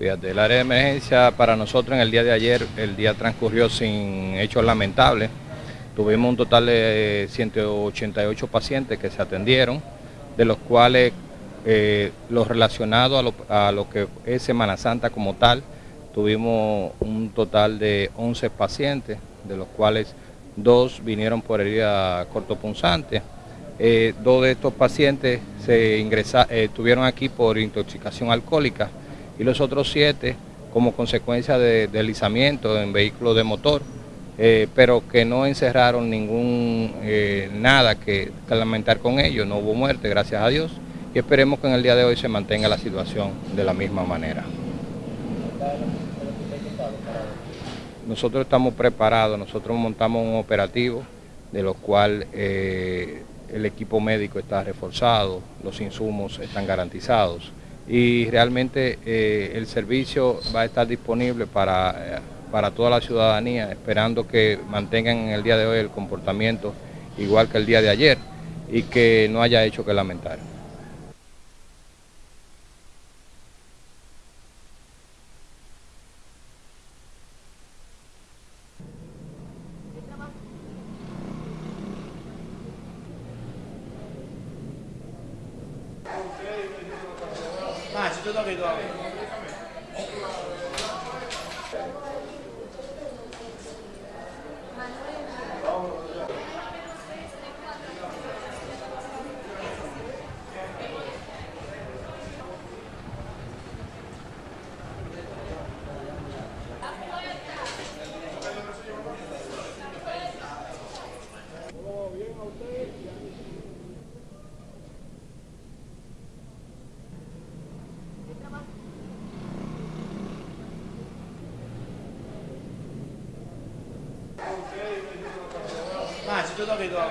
Fíjate, el área de emergencia para nosotros en el día de ayer, el día transcurrió sin hechos lamentables. Tuvimos un total de 188 pacientes que se atendieron, de los cuales eh, los relacionados a lo, que es Semana Santa como tal, tuvimos un total de 11 pacientes, de los cuales dos vinieron por herida cortopunzante. Eh, dos de estos pacientes se ingresa, eh, estuvieron aquí por intoxicación alcohólica y los otros siete como consecuencia de deslizamiento en vehículos de motor, eh, pero que no encerraron ningún eh, nada que, lamentar con ellos, no hubo muerte, gracias a Dios, y esperemos que en el día de hoy se mantenga la situación de la misma manera. Nosotros estamos preparados, nosotros montamos un operativo de lo cual eh, el equipo médico está reforzado, los insumos están garantizados y realmente eh, el servicio va a estar disponible para, eh, para toda la ciudadanía, esperando que mantengan en el día de hoy el comportamiento igual que el día de ayer y que no haya hecho que lamentar. Ah, ci to vedo. Ah, si 给多少